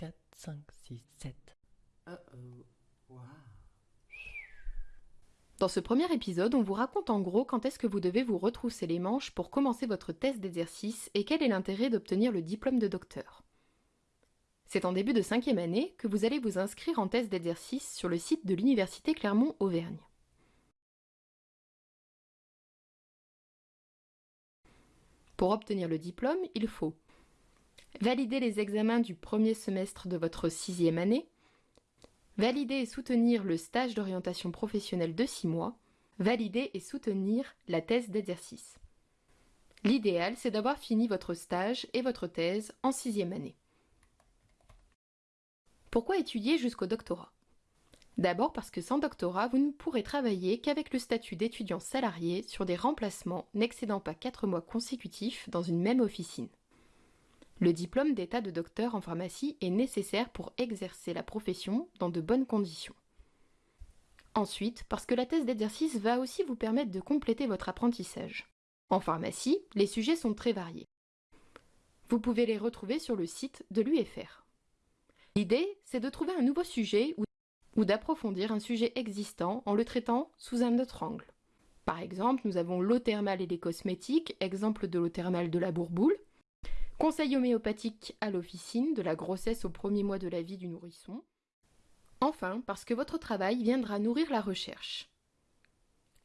3, 4, 5, 6, 7. Dans ce premier épisode, on vous raconte en gros quand est-ce que vous devez vous retrousser les manches pour commencer votre test d'exercice et quel est l'intérêt d'obtenir le diplôme de docteur. C'est en début de cinquième année que vous allez vous inscrire en test d'exercice sur le site de l'Université Clermont-Auvergne. Pour obtenir le diplôme, il faut valider les examens du premier semestre de votre sixième année, valider et soutenir le stage d'orientation professionnelle de six mois, valider et soutenir la thèse d'exercice. L'idéal, c'est d'avoir fini votre stage et votre thèse en sixième année. Pourquoi étudier jusqu'au doctorat? D'abord parce que sans doctorat, vous ne pourrez travailler qu'avec le statut d'étudiant salarié sur des remplacements n'excédant pas 4 mois consécutifs dans une même officine. Le diplôme d'état de docteur en pharmacie est nécessaire pour exercer la profession dans de bonnes conditions. Ensuite, parce que la thèse d'exercice va aussi vous permettre de compléter votre apprentissage. En pharmacie, les sujets sont très variés. Vous pouvez les retrouver sur le site de l'UFR. L'idée, c'est de trouver un nouveau sujet ou, d'approfondir un sujet existant en le traitant sous un autre angle. Par exemple, nous avons l'eau thermale et les cosmétiques, exemple de l'eau thermale de la bourboule, Conseil homéopathique à l'officine de la grossesse au premier mois de la vie du nourrisson. Enfin, parce que votre travail viendra nourrir la recherche.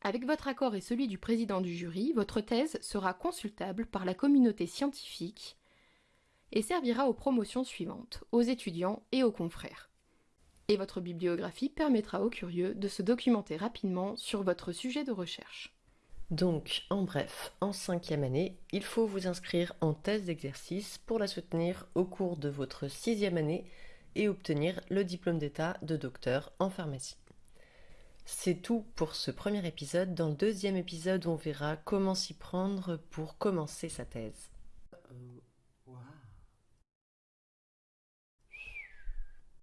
Avec votre accord et celui du président du jury, votre thèse sera consultable par la communauté scientifique et servira aux promotions suivantes, aux étudiants et aux confrères. Et votre bibliographie permettra aux curieux de se documenter rapidement sur votre sujet de recherche. Donc, en bref, en cinquième année, il faut vous inscrire en thèse d'exercice pour la soutenir au cours de votre sixième année et obtenir le diplôme d'état de docteur en pharmacie. C'est tout pour ce premier épisode. Dans le deuxième épisode, on verra comment s'y prendre pour commencer sa thèse.